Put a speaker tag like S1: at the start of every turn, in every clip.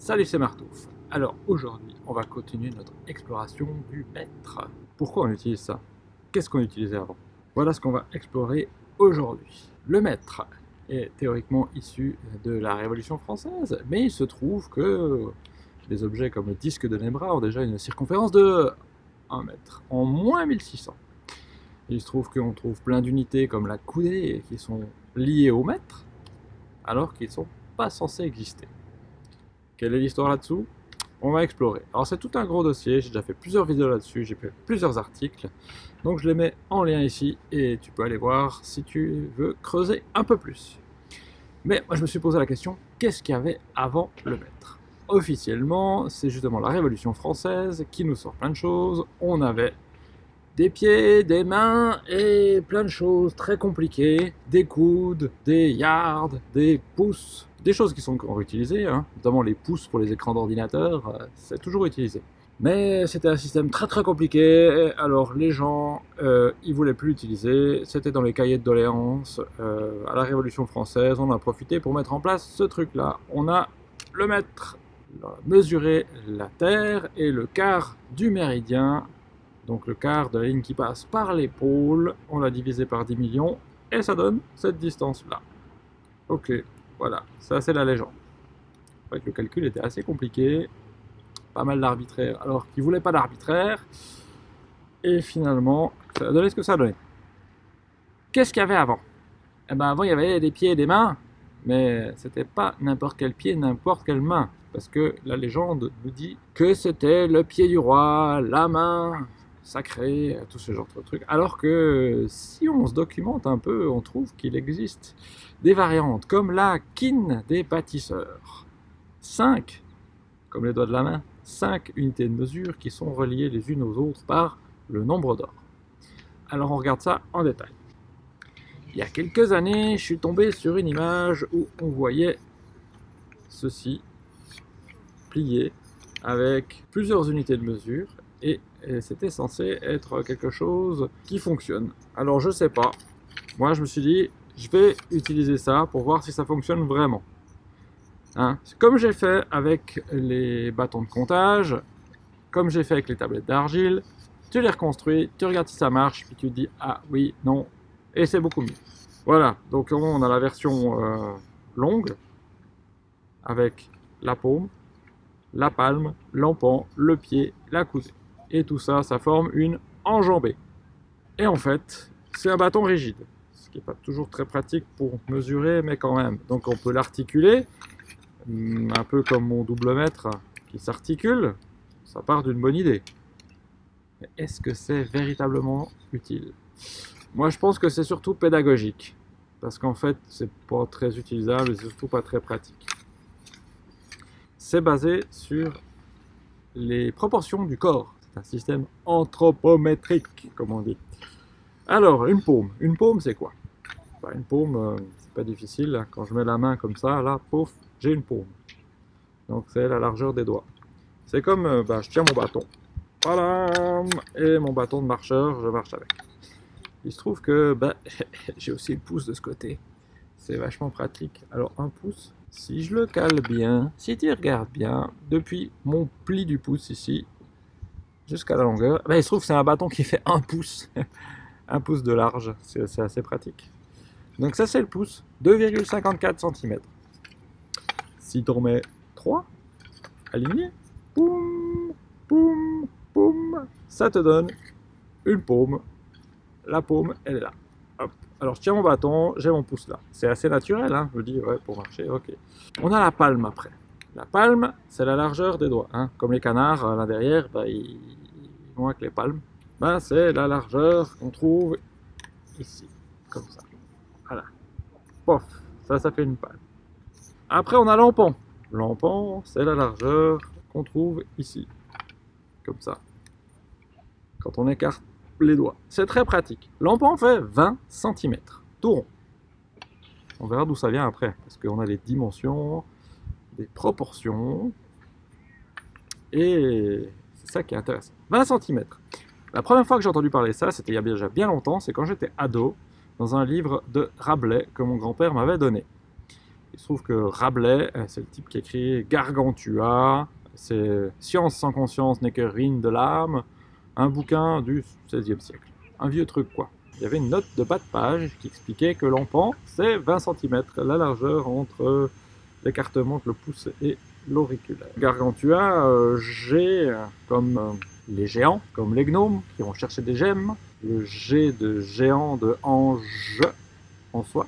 S1: Salut, c'est Martouf. Alors aujourd'hui, on va continuer notre exploration du mètre. Pourquoi on utilise ça? Qu'est-ce qu'on utilisait avant? Voilà ce qu'on va explorer aujourd'hui. Le mètre est théoriquement issu de la Révolution française, mais il se trouve que des objets comme le disque de Nebra ont déjà une circonférence de 1 mètre, en moins 1600. Il se trouve qu'on trouve plein d'unités comme la coudée qui sont liées au mètre, alors qu'ils ne sont pas censés exister. Quelle est l'histoire là-dessous? On va explorer. Alors c'est tout un gros dossier, j'ai déjà fait plusieurs vidéos là-dessus, j'ai fait plusieurs articles. Donc je les mets en lien ici et tu peux aller voir si tu veux creuser un peu plus. Mais moi je me suis posé la question, qu'est-ce qu'il y avait avant le maître? Officiellement, c'est justement la Révolution française qui nous sort plein de choses. On avait des pieds, des mains et plein de choses très compliquées, des coudes, des yards, des pouces, des choses qui sont encore utilisées, hein, notamment les pouces pour les écrans d'ordinateur, euh, c'est toujours utilisé. Mais c'était un système très très compliqué, alors les gens, euh, ils voulaient plus l'utiliser, c'était dans les cahiers de doléances, euh, à la Révolution française, on a profité pour mettre en place ce truc-là. On a le mètre, mesurer la Terre et le quart du méridien, donc le quart de la ligne qui passe par l'épaule, on l'a divisé par 10 millions, et ça donne cette distance-là. Ok, voilà, ça c'est la légende. le calcul était assez compliqué, pas mal d'arbitraire, alors qu'il voulait pas d'arbitraire, et finalement, ça a donné ce que ça a donné. Qu'est-ce qu'il y avait avant? Eh ben avant il y avait des pieds et des mains, mais c'était pas n'importe quel pied, n'importe quelle main, parce que la légende nous dit que c'était le pied du roi, la main sacrée, tout ce genre de trucs, alors que si on se documente un peu, on trouve qu'il existe des variantes comme la kin des bâtisseurs. 5, comme les doigts de la main, 5 unités de mesure qui sont reliées les unes aux autres par le nombre d'or. Alors on regarde ça en détail. Il y a quelques années, je suis tombé sur une image où on voyait ceci plié avec plusieurs unités de mesure et c'était censé être quelque chose qui fonctionne. Alors je sais pas, moi je me suis dit, je vais utiliser ça pour voir si ça fonctionne vraiment. Hein? Comme j'ai fait avec les bâtons de comptage, comme j'ai fait avec les tablettes d'argile, tu les reconstruis, tu regardes si ça marche, puis tu te dis ah oui, non, et c'est beaucoup mieux. Voilà, donc on a la version euh, longue, avec la paume, la palme, l'empan, le pied, la cousée. Et tout ça, ça forme une enjambée. Et en fait, c'est un bâton rigide qui n'est pas toujours très pratique pour mesurer, mais quand même. Donc on peut l'articuler, mm, un peu comme mon double mètre qui s'articule, ça part d'une bonne idée. Mais est-ce que c'est véritablement utile? Moi je pense que c'est surtout pédagogique, parce qu'en fait c'est pas très utilisable et surtout pas très pratique. C'est basé sur les proportions du corps. C'est un système anthropométrique, comme on dit. Alors, une paume. Une paume, c'est quoi? Bah, une paume, euh, c'est pas difficile. Quand je mets la main comme ça, là, pouf, j'ai une paume. Donc c'est la largeur des doigts. C'est comme, euh, bah, je tiens mon bâton. Voilà, et mon bâton de marcheur, je marche avec. Il se trouve que bah, j'ai aussi le pouce de ce côté. C'est vachement pratique. Alors un pouce, si je le cale bien, si tu regardes bien, depuis mon pli du pouce ici, jusqu'à la longueur, bah, il se trouve que c'est un bâton qui fait un pouce. un pouce de large, c'est assez pratique. Donc ça c'est le pouce, 2,54 cm. Si tu remets 3, aligné, poum, poum, poum, ça te donne une paume. La paume, elle est là. Alors je tiens mon bâton, j'ai mon pouce là. C'est assez naturel, hein, je me dis, ouais, pour marcher, ok. On a la palme après. La palme, c'est la largeur des doigts. Hein. Comme les canards, là derrière, bah, ils, vont avec les palmes. Bah, c'est la largeur qu'on trouve ici, comme ça. Voilà. Pof, ça, ça fait une palme. Après, on a l'empan. L'empan, c'est la largeur qu'on trouve ici. Comme ça. Quand on écarte les doigts. C'est très pratique. L'empan fait 20 cm. Tout rond. On verra d'où ça vient après. Parce qu'on a les dimensions, des proportions. Et c'est ça qui est intéressant. 20 cm. La première fois que j'ai entendu parler ça, c'était il y a déjà bien longtemps, c'est quand j'étais ado dans un livre de Rabelais que mon grand-père m'avait donné. Il se trouve que Rabelais, euh, c'est le type qui écrit Gargantua, c'est Science sans conscience n'est que ruine de l'âme, un bouquin du XVIe siècle. Un vieux truc quoi. Il y avait une note de bas de page qui expliquait que l'empan, c'est 20 cm, la largeur entre l'écartement le pouce et l'auriculaire. Gargantua, euh, comme euh, les géants, comme les gnomes qui vont chercher des gemmes, le G de géant de ange en soi.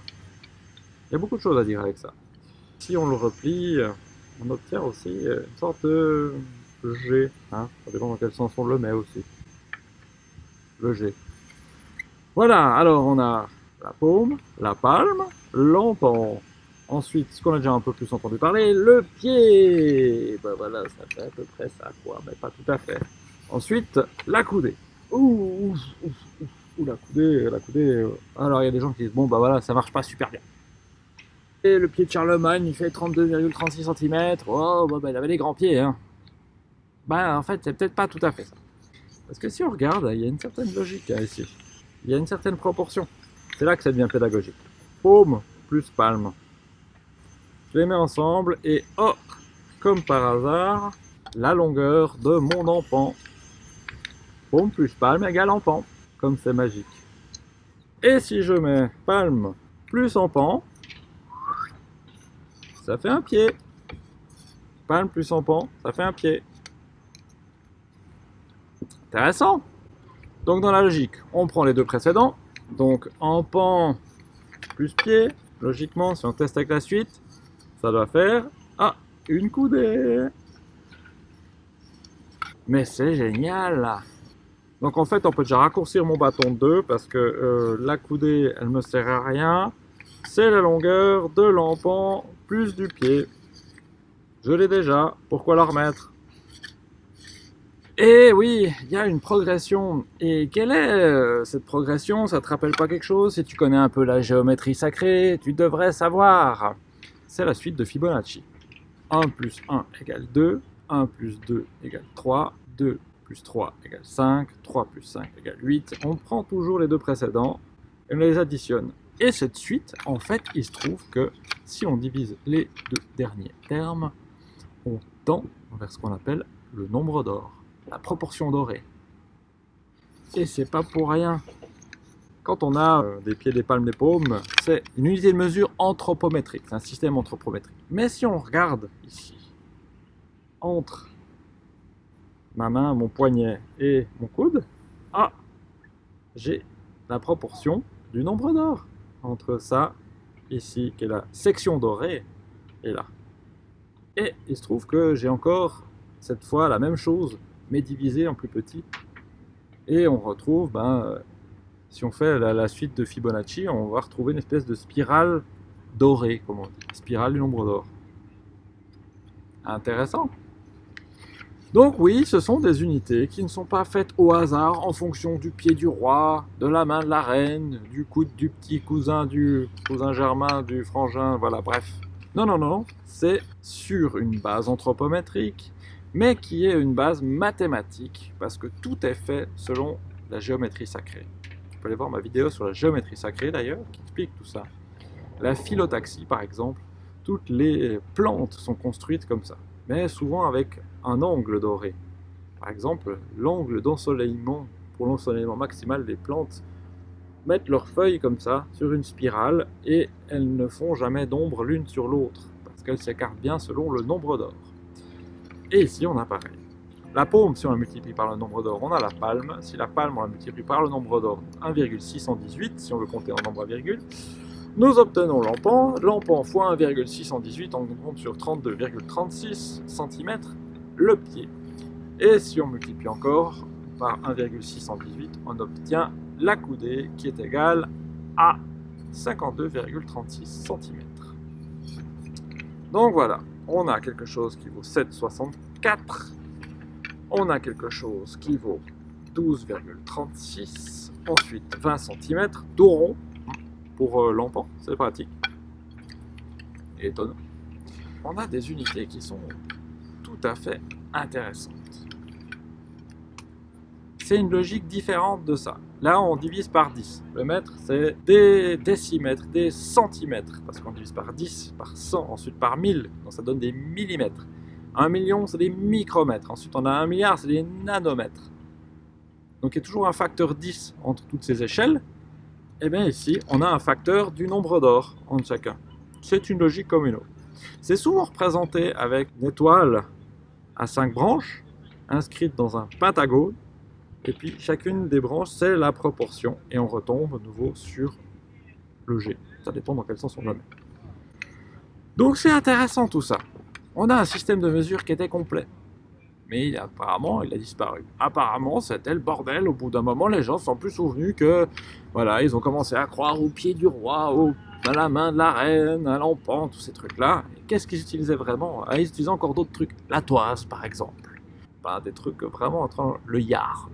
S1: Il y a beaucoup de choses à dire avec ça. Si on le replie, on obtient aussi une sorte de G. Hein ça dépend dans quel sens on le met aussi. Le G. Voilà, alors on a la paume, la palme, l'empan. Ensuite, ce qu'on a déjà un peu plus entendu parler, le pied. Ben voilà, ça fait à peu près ça, quoi, mais pas tout à fait. Ensuite, la coudée. Ouh, ouh, la coudée, la coudée. Euh. Alors, il y a des gens qui disent, bon, bah voilà, ça marche pas super bien. Et le pied de Charlemagne, il fait 32,36 cm. Oh, bah, bah, il avait des grands pieds, hein. Bah, en fait, c'est peut-être pas tout à fait ça. Parce que si on regarde, il y a une certaine logique hein, ici. Il y a une certaine proportion. C'est là que ça devient pédagogique. Paume plus palme. Je les mets ensemble et oh, comme par hasard, la longueur de mon empan Paume plus palme égale empan, comme c'est magique. Et si je mets palme plus empan, ça fait un pied. Palme plus empan, ça fait un pied. Intéressant. Donc dans la logique, on prend les deux précédents. Donc empan plus pied. Logiquement, si on teste avec la suite, ça doit faire ah, une coudée. Mais c'est génial donc en fait, on peut déjà raccourcir mon bâton de 2 parce que euh, la coudée, elle me sert à rien. C'est la longueur de l'empan plus du pied. Je l'ai déjà, pourquoi la remettre? Et oui, il y a une progression. Et quelle est euh, cette progression? Ça te rappelle pas quelque chose? Si tu connais un peu la géométrie sacrée, tu devrais savoir. C'est la suite de Fibonacci. 1 plus 1 égale 2, 1 plus 2 égale 3, 2 plus 3 égale 5, 3 plus 5 égale 8. On prend toujours les deux précédents et on les additionne. Et cette suite, en fait, il se trouve que si on divise les deux derniers termes, on tend vers ce qu'on appelle le nombre d'or, la proportion dorée. Et c'est pas pour rien. Quand on a euh, des pieds, des palmes, des paumes, c'est une unité de mesure anthropométrique, c'est un système anthropométrique. Mais si on regarde ici, entre ma main, mon poignet et mon coude, ah, j'ai la proportion du nombre d'or entre ça, ici, qui est la section dorée, et là. Et il se trouve que j'ai encore, cette fois, la même chose, mais divisée en plus petit. Et on retrouve, ben, si on fait la, suite de Fibonacci, on va retrouver une espèce de spirale dorée, comme on dit, spirale du nombre d'or. Intéressant donc oui, ce sont des unités qui ne sont pas faites au hasard en fonction du pied du roi, de la main de la reine, du coude du petit cousin du cousin germain, du frangin, voilà, bref. Non, non, non, c'est sur une base anthropométrique, mais qui est une base mathématique, parce que tout est fait selon la géométrie sacrée. Pouvez aller voir ma vidéo sur la géométrie sacrée d'ailleurs, qui explique tout ça. La phyllotaxie, par exemple, toutes les plantes sont construites comme ça mais souvent avec un angle doré. Par exemple, l'angle d'ensoleillement, pour l'ensoleillement maximal des plantes, mettent leurs feuilles comme ça, sur une spirale, et elles ne font jamais d'ombre l'une sur l'autre, parce qu'elles s'écartent bien selon le nombre d'or. Et ici, on a pareil. La paume, si on la multiplie par le nombre d'or, on a la palme. Si la palme, on la multiplie par le nombre d'or, 1,618, si on veut compter en nombre à virgule. Nous obtenons l'empan. L'empan fois 1,618, on compte sur 32,36 cm le pied. Et si on multiplie encore par 1,618, on obtient la coudée qui est égale à 52,36 cm. Donc voilà, on a quelque chose qui vaut 7,64. On a quelque chose qui vaut 12,36. Ensuite 20 cm, tout rond, pour euh, c'est pratique. Étonnant. On a des unités qui sont tout à fait intéressantes. C'est une logique différente de ça. Là, on divise par 10. Le mètre, c'est des décimètres, des centimètres, parce qu'on divise par 10, par 100, ensuite par 1000, donc ça donne des millimètres. Un million, c'est des micromètres. Ensuite, on a un milliard, c'est des nanomètres. Donc, il y a toujours un facteur 10 entre toutes ces échelles. Et eh bien ici, on a un facteur du nombre d'or entre chacun. C'est une logique comme une autre. C'est souvent représenté avec une étoile à 5 branches, inscrite dans un pentagone, et puis chacune des branches, c'est la proportion. Et on retombe de nouveau sur le G. Ça dépend dans quel sens on le met. Donc c'est intéressant tout ça. On a un système de mesure qui était complet. Mais apparemment, il a disparu. Apparemment, c'était le bordel. Au bout d'un moment, les gens sont plus souvenus que... Voilà, ils ont commencé à croire au pied du roi, au, à la main de la reine, à l'empan, tous ces trucs-là. Qu'est-ce qu'ils utilisaient vraiment? Ah, Ils utilisaient encore d'autres trucs. La toise, par exemple. Des trucs vraiment entre le yard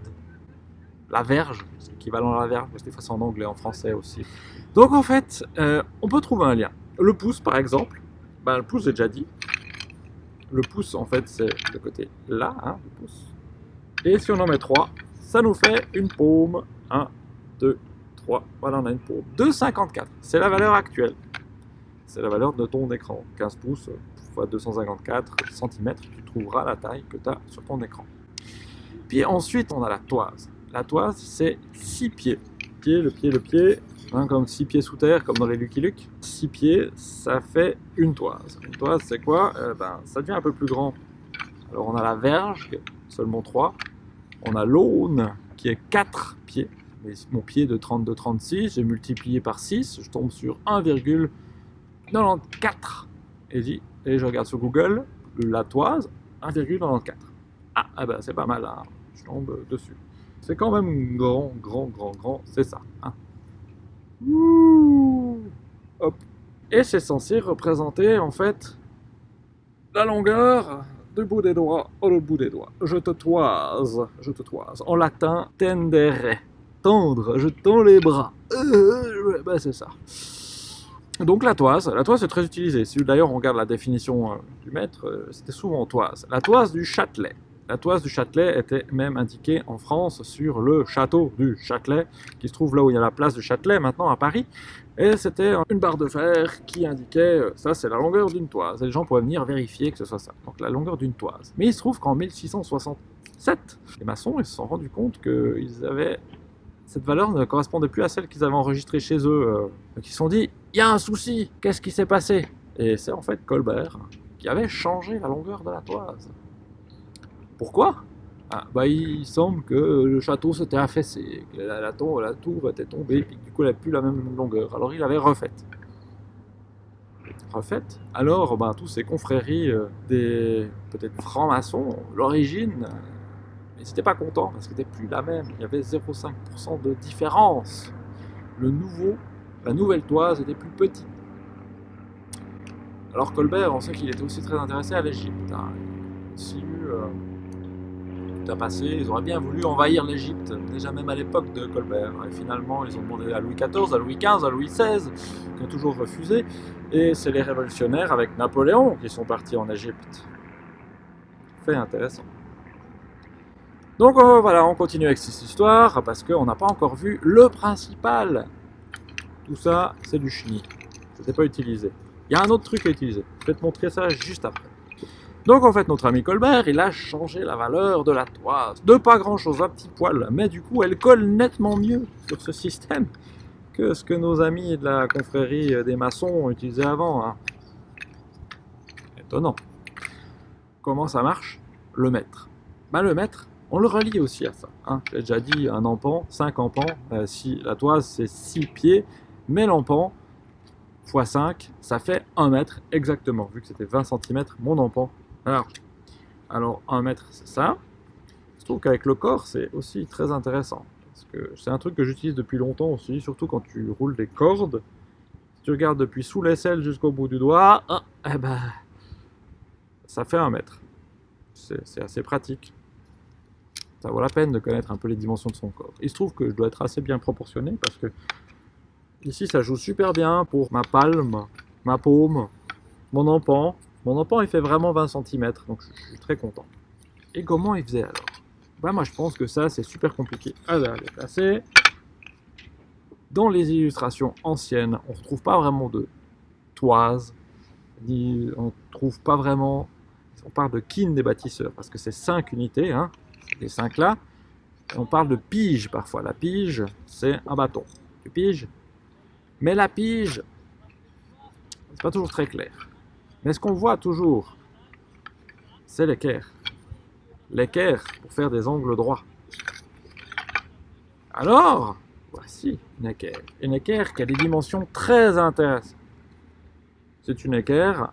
S1: la verge, c'est équivalent à la verge, mais c'est en anglais, en français aussi. Donc en fait, euh, on peut trouver un lien. Le pouce, par exemple, ben, le pouce, j'ai déjà dit. Le pouce, en fait, c'est le côté là, hein, pouce. Et si on en met 3, ça nous fait une paume. 1, 2, 3, voilà, on a une paume. 2,54, c'est la valeur actuelle. C'est la valeur de ton écran. 15 pouces x 254 cm, tu trouveras la taille que tu as sur ton écran. Puis ensuite, on a la toise. La toise, c'est 6 pieds. Pied, le pied, le pied, hein, comme 6 pieds sous terre, comme dans les Lucky Luke. 6 pieds, ça fait une toise. Une toise, c'est quoi? Euh, ben, Ça devient un peu plus grand. Alors on a la verge, seulement 3. On a l'aune, qui est 4 pieds. Mais mon pied de 32-36, j'ai multiplié par 6, je tombe sur 1,94. Et, et je regarde sur Google, la toise, 1,94. Ah, ah ben c'est pas mal, hein. je tombe dessus. C'est quand même grand, grand, grand, grand, c'est ça. Hein. Et c'est censé représenter en fait la longueur du bout des doigts au bout des doigts. Je te toise, je te toise. En latin, tendere, tendre, je tends les bras. Ben c'est ça. Donc la toise, la toise est très utilisée. Si d'ailleurs on regarde la définition euh, du maître, euh, c'était souvent toise. La toise du Châtelet. La toise du Châtelet était même indiquée en France sur le château du Châtelet, qui se trouve là où il y a la place du Châtelet, maintenant à Paris. Et c'était une barre de fer qui indiquait, euh, ça c'est la longueur d'une toise. Et les gens pouvaient venir vérifier que ce soit ça. Donc la longueur d'une toise. Mais il se trouve qu'en 1667, les maçons se sont rendus compte qu'ils avaient cette valeur ne correspondait plus à celle qu'ils avaient enregistrée chez eux. Euh. Donc ils se sont dit, il y a un souci, qu'est-ce qui s'est passé? Et c'est en fait Colbert qui avait changé la longueur de la toise. Pourquoi? Ah, bah, Il semble que le château s'était affaissé, que la, tour, était tombée, et que du coup elle n'a plus la même longueur. Alors il avait refait. Refait. Alors bah, tous ces confréries euh, des peut-être francs-maçons, l'origine, ils n'étaient pas contents parce que c'était plus la même. Il y avait 0,5% de différence. Le nouveau, la nouvelle toise était plus petite. Alors Colbert, on sait qu'il était aussi très intéressé à l'Égypte. Hein. Il a eu euh, passé, ils auraient bien voulu envahir l'Égypte, déjà même à l'époque de Colbert. Et finalement, ils ont demandé à Louis XIV, à Louis XV, à Louis XVI, qui ont toujours refusé. Et c'est les révolutionnaires avec Napoléon qui sont partis en Égypte. Fait intéressant. Donc euh, voilà, on continue avec cette histoire, parce qu'on n'a pas encore vu le principal. Tout ça, c'est du chenille. C'était pas utilisé. Il y a un autre truc à utiliser. Je vais te montrer ça juste après. Donc en fait, notre ami Colbert, il a changé la valeur de la toise. De pas grand chose, un petit poil. Mais du coup, elle colle nettement mieux sur ce système que ce que nos amis de la confrérie des maçons utilisaient avant. Hein. Étonnant. Comment ça marche? Le mètre. Ben, le mètre, on le relie aussi à ça. Hein. J'ai déjà dit un empan, 5 empans. Euh, si la toise c'est 6 pieds, mais l'empan x 5, ça fait 1 mètre exactement. Vu que c'était 20 cm, mon empan alors, alors 1 mètre, c'est ça. Je trouve qu'avec le corps, c'est aussi très intéressant. Parce que c'est un truc que j'utilise depuis longtemps aussi, surtout quand tu roules des cordes. Si tu regardes depuis sous l'aisselle jusqu'au bout du doigt, ah, eh ben, ça fait un mètre. C'est assez pratique. Ça vaut la peine de connaître un peu les dimensions de son corps. Il se trouve que je dois être assez bien proportionné parce que ici ça joue super bien pour ma palme, ma paume, mon empan, mon empan, il fait vraiment 20 cm, donc je suis très content. Et comment il faisait alors? Bah moi je pense que ça, c'est super compliqué. Est placée. Dans les illustrations anciennes, on ne retrouve pas vraiment de toise, on ne trouve pas vraiment... On parle de kin des bâtisseurs, parce que c'est 5 unités, hein, les 5 là. on parle de pige parfois. La pige, c'est un bâton. Tu piges Mais la pige, c'est pas toujours très clair. Mais ce qu'on voit toujours, c'est l'équerre. L'équerre pour faire des angles droits. Alors, voici une équerre. Une équerre qui a des dimensions très intéressantes. C'est une équerre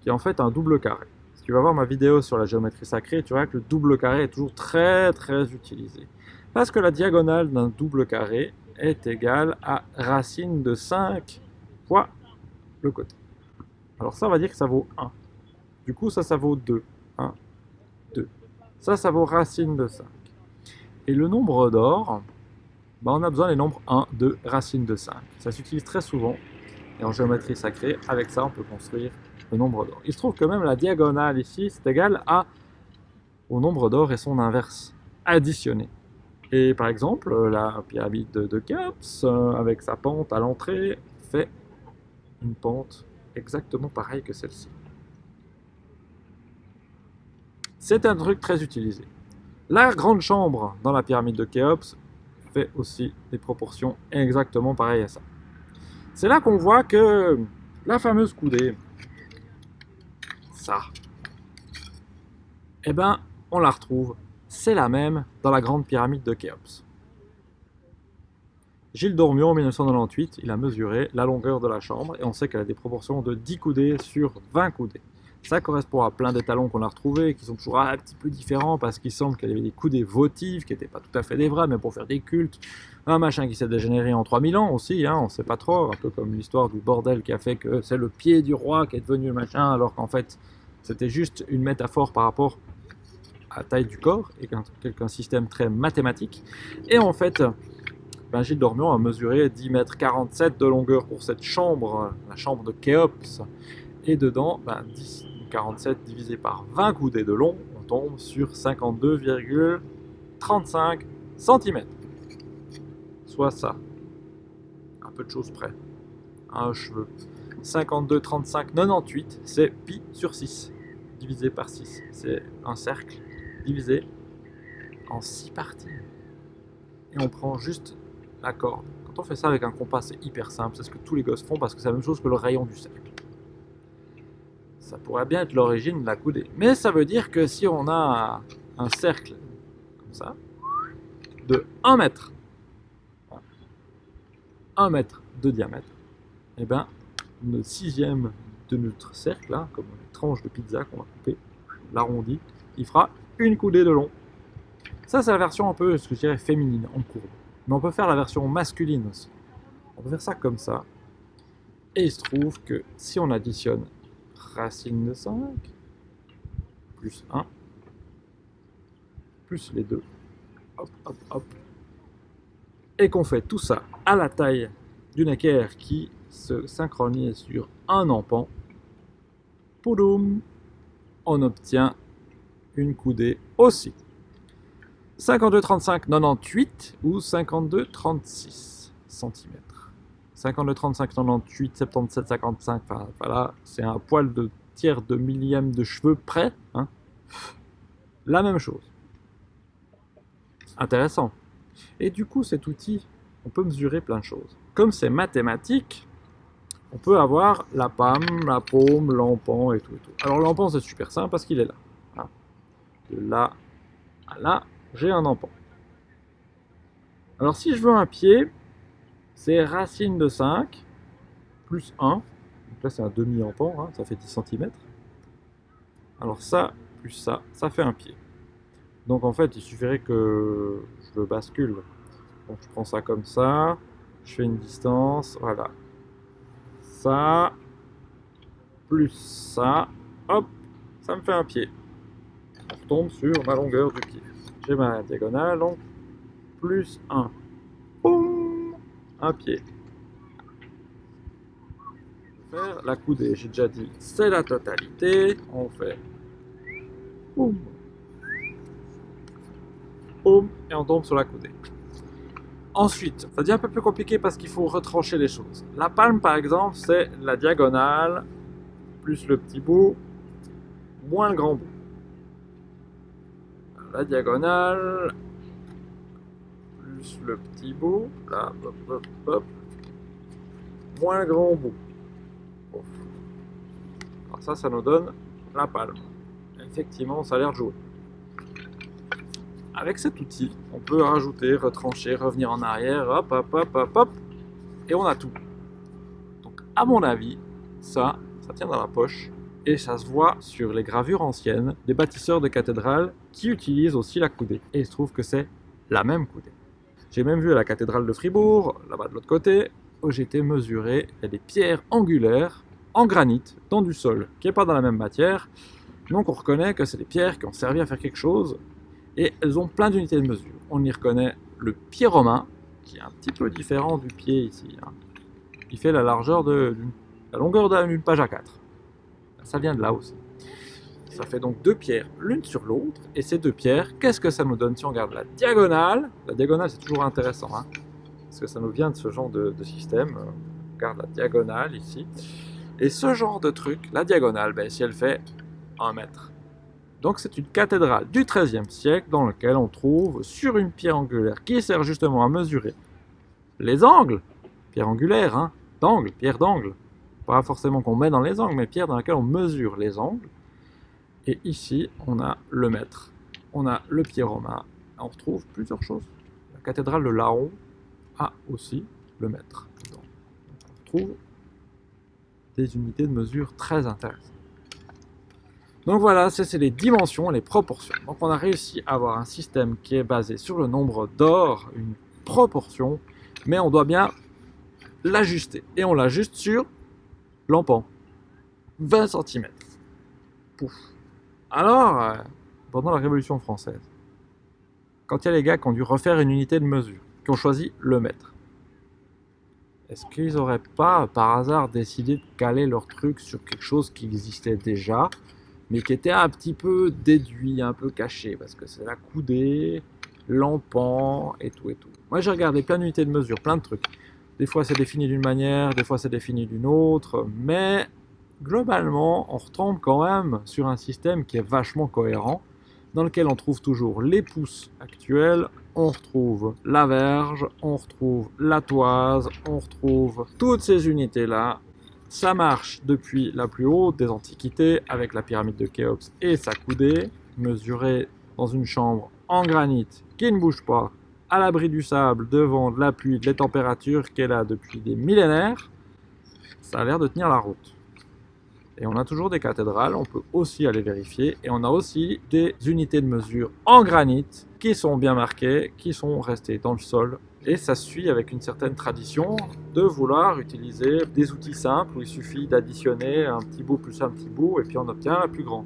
S1: qui est en fait un double carré. Si tu vas voir ma vidéo sur la géométrie sacrée, tu verras que le double carré est toujours très très utilisé. Parce que la diagonale d'un double carré est égale à racine de 5 fois le côté. Alors ça, on va dire que ça vaut 1. Du coup, ça, ça vaut 2. 1, 2. Ça, ça vaut racine de 5. Et le nombre d'or, bah, on a besoin des nombres 1, 2, racine de 5. Ça s'utilise très souvent. Et en géométrie sacrée, avec ça, on peut construire le nombre d'or. Il se trouve que même la diagonale ici, c'est égal au nombre d'or et son inverse, additionné. Et par exemple, la pyramide de, de euh, avec sa pente à l'entrée, fait une pente exactement pareille que celle-ci. C'est un truc très utilisé. La grande chambre dans la pyramide de Khéops fait aussi des proportions exactement pareilles à ça. C'est là qu'on voit que la fameuse coudée, ça, eh ben, on la retrouve, c'est la même dans la grande pyramide de Khéops. Gilles Dormion, en 1998, il a mesuré la longueur de la chambre et on sait qu'elle a des proportions de 10 coudées sur 20 coudées. Ça correspond à plein d'étalons qu'on a retrouvés, qui sont toujours un petit peu différents parce qu'il semble qu'il y avait des coudées votives, qui n'étaient pas tout à fait des vrais, mais pour faire des cultes. Un machin qui s'est dégénéré en 3000 ans aussi, hein, on ne sait pas trop, un peu comme l'histoire du bordel qui a fait que c'est le pied du roi qui est devenu le machin, alors qu'en fait c'était juste une métaphore par rapport à la taille du corps, et qu'un système très mathématique. Et en fait, ben, Gilles Dormion a mesuré 10 mètres 47 de longueur pour cette chambre, la chambre de Khéops. Et dedans, ben, 10, 47 divisé par 20 coudées de long, on tombe sur 52,35 cm. Soit ça. Un peu de choses près. Un cheveu. 52,35, 98, c'est pi sur 6, divisé par 6. C'est un cercle divisé en 6 parties. Et on prend juste corde. Quand on fait ça avec un compas, c'est hyper simple. C'est ce que tous les gosses font parce que c'est la même chose que le rayon du cercle. Ça pourrait bien être l'origine de la coudée. Mais ça veut dire que si on a un cercle comme ça, de 1 mètre, 1 mètre de diamètre, et eh bien le sixième de notre cercle, comme une tranche de pizza qu'on va couper, l'arrondi, il fera une coudée de long. Ça, c'est la version un peu, je dirais, féminine, en courbe. Mais on peut faire la version masculine aussi. On peut faire ça comme ça. Et il se trouve que si on additionne racine de 5, plus 1, plus les deux, hop, hop, hop, et qu'on fait tout ça à la taille d'une équerre qui se synchronise sur un empan, poudoum, on obtient une coudée aussi. 52,35, 98 ou 52,36 cm. 52,35, 98, 77, 55, enfin voilà, c'est un poil de tiers de millième de cheveux près. Hein. La même chose. Intéressant. Et du coup, cet outil, on peut mesurer plein de choses. Comme c'est mathématique, on peut avoir la pâme, la paume, l'empan et tout. Alors l'empan, c'est super simple parce qu'il est là. De là à là, j'ai un empan. Alors si je veux un pied, c'est racine de 5 plus 1. Donc là c'est un demi-empan, hein, ça fait 10 cm. Alors ça plus ça, ça fait un pied. Donc en fait il suffirait que je le bascule. Donc je prends ça comme ça, je fais une distance, voilà. Ça, plus ça, hop, ça me fait un pied. On retombe sur ma longueur du pied j'ai ma diagonale, donc plus 1. un pied. Faire la coudée, j'ai déjà dit, c'est la totalité. On fait boum, et on tombe sur la coudée. Ensuite, ça devient un peu plus compliqué parce qu'il faut retrancher les choses. La palme, par exemple, c'est la diagonale, plus le petit bout, moins le grand bout. La diagonale, plus le petit bout, là, hop, hop, hop, moins le grand bout. Alors ça, ça nous donne la palme. Effectivement, ça a l'air de. Avec cet outil, on peut rajouter, retrancher, revenir en arrière, hop, hop, hop, hop, hop, et on a tout. Donc, à mon avis, ça, ça tient dans la poche, et ça se voit sur les gravures anciennes des bâtisseurs de cathédrales qui utilisent aussi la coudée. Et il se trouve que c'est la même coudée. J'ai même vu à la cathédrale de Fribourg, là-bas de l'autre côté, où été mesuré, des pierres angulaires en granit dans du sol, qui n'est pas dans la même matière. Donc on reconnaît que c'est des pierres qui ont servi à faire quelque chose, et elles ont plein d'unités de mesure. On y reconnaît le pied romain, qui est un petit peu différent du pied ici. Hein. Il fait la largeur de la longueur d'une page à 4. Ça vient de là aussi. Ça fait donc deux pierres l'une sur l'autre. Et ces deux pierres, qu'est-ce que ça nous donne si on regarde la diagonale? La diagonale, c'est toujours intéressant. Hein, parce que ça nous vient de ce genre de, système. On regarde la diagonale ici. Et ce genre de truc, la diagonale, ben, si elle fait un mètre, donc c'est une cathédrale du XIIIe siècle dans laquelle on trouve sur une pierre angulaire qui sert justement à mesurer les angles, pierre angulaire, hein, d'angle, pierre d'angle, pas forcément qu'on met dans les angles, mais pierre dans laquelle on mesure les angles. Et ici, on a le mètre, on a le pied romain, on retrouve plusieurs choses. La cathédrale de Laon a aussi le mètre. on retrouve des unités de mesure très intéressantes. Donc voilà, c'est les dimensions, les proportions. Donc on a réussi à avoir un système qui est basé sur le nombre d'or, une proportion, mais on doit bien l'ajuster. Et on l'ajuste sur l'empan. 20 cm. Pouf. Alors, euh, pendant la Révolution française, quand il y a les gars qui ont dû refaire une unité de mesure, qui ont choisi le mètre, est-ce qu'ils n'auraient pas, par hasard, décidé de caler leur truc sur quelque chose qui existait déjà mais qui était un petit peu déduit, un peu caché, parce que c'est la coudée, l'empan et tout et tout. Moi j'ai regardé plein d'unités de mesure, plein de trucs. Des fois c'est défini d'une manière, des fois c'est défini d'une autre, mais globalement on retombe quand même sur un système qui est vachement cohérent, dans lequel on trouve toujours les pouces actuels, on retrouve la verge, on retrouve la toise, on retrouve toutes ces unités-là ça marche depuis la plus haute des antiquités avec la pyramide de Khéops et sa coudée, mesurée dans une chambre en granit qui ne bouge pas, à l'abri du sable, devant de la pluie, des températures qu'elle a depuis des millénaires. Ça a l'air de tenir la route. Et on a toujours des cathédrales, on peut aussi aller vérifier. Et on a aussi des unités de mesure en granit qui sont bien marquées, qui sont restées dans le sol et ça suit avec une certaine tradition de vouloir utiliser des outils simples où il suffit d'additionner un petit bout plus un petit bout et puis on obtient un plus grand.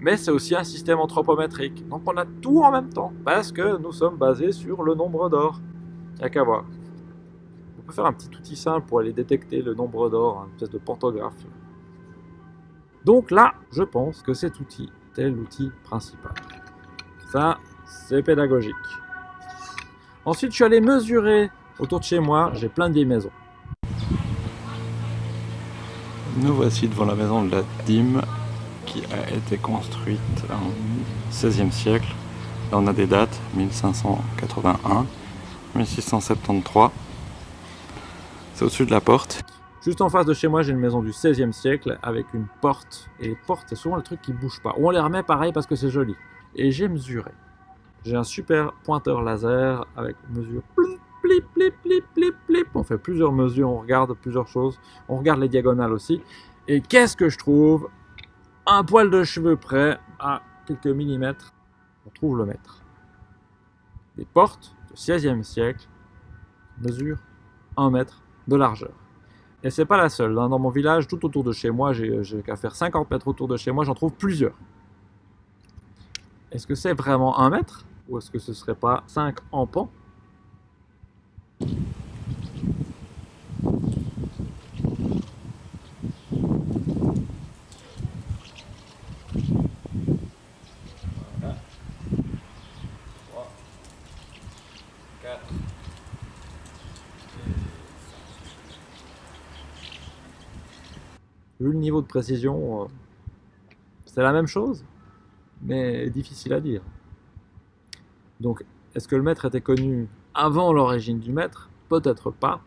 S1: Mais c'est aussi un système anthropométrique. Donc on a tout en même temps parce que nous sommes basés sur le nombre d'or. Il n'y a qu'à voir. On peut faire un petit outil simple pour aller détecter le nombre d'or, une espèce de pantographe. Donc là, je pense que cet outil est l'outil principal. Ça, c'est pédagogique. Ensuite, je suis allé mesurer autour de chez moi. J'ai plein de vieilles maisons. Nous voici devant la maison de la dîme qui a été construite en 16e siècle. Là, on a des dates 1581, 1673. C'est au-dessus de la porte. Juste en face de chez moi, j'ai une maison du 16e siècle avec une porte. Et les portes, c'est souvent le truc qui bouge pas. Ou on les remet pareil parce que c'est joli. Et j'ai mesuré. J'ai un super pointeur laser avec mesure. On fait plusieurs mesures, on regarde plusieurs choses. On regarde les diagonales aussi. Et qu'est-ce que je trouve? Un poil de cheveux près, à quelques millimètres, on trouve le mètre. Des portes du 16e siècle mesurent 1 mètre de largeur. Et c'est pas la seule. Hein. Dans mon village, tout autour de chez moi, j'ai qu'à faire 50 mètres autour de chez moi, j'en trouve plusieurs. Est-ce que c'est vraiment un mètre Ou est-ce que ce serait pas 5 ampans Voilà. 3, 4, Le niveau de précision, euh, c'est la même chose, mais difficile à dire. Donc, est-ce que le mètre était connu avant l'origine du mètre Peut-être pas.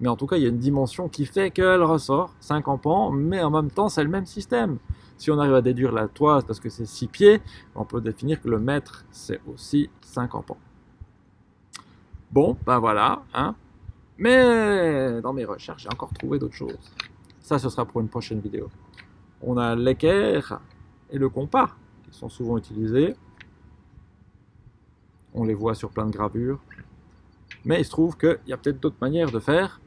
S1: Mais en tout cas, il y a une dimension qui fait qu'elle ressort 5 pans, mais en même temps, c'est le même système. Si on arrive à déduire la toise parce que c'est 6 pieds, on peut définir que le mètre, c'est aussi 5 pans. Bon, ben voilà. Hein. Mais dans mes recherches, j'ai encore trouvé d'autres choses. Ça, ce sera pour une prochaine vidéo. On a l'équerre et le compas, qui sont souvent utilisés. On les voit sur plein de gravures. Mais il se trouve qu'il y a peut-être d'autres manières de faire.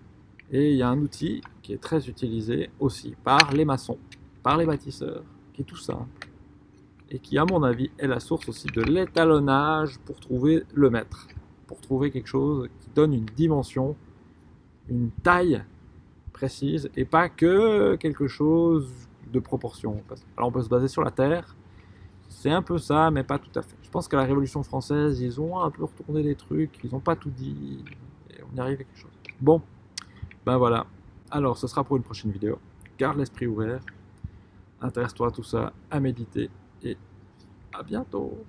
S1: Et il y a un outil qui est très utilisé aussi par les maçons, par les bâtisseurs, qui est tout simple. Et qui, à mon avis, est la source aussi de l'étalonnage pour trouver le mètre. Pour trouver quelque chose qui donne une dimension, une taille précise, et pas que quelque chose de proportion. Alors on peut se baser sur la Terre, c'est un peu ça, mais pas tout à fait. Je pense qu'à la Révolution française, ils ont un peu retourné des trucs, ils n'ont pas tout dit, et on y arrive à quelque chose. Bon, ben voilà. Alors, ce sera pour une prochaine vidéo. Garde l'esprit ouvert, intéresse-toi à tout ça, à méditer, et à bientôt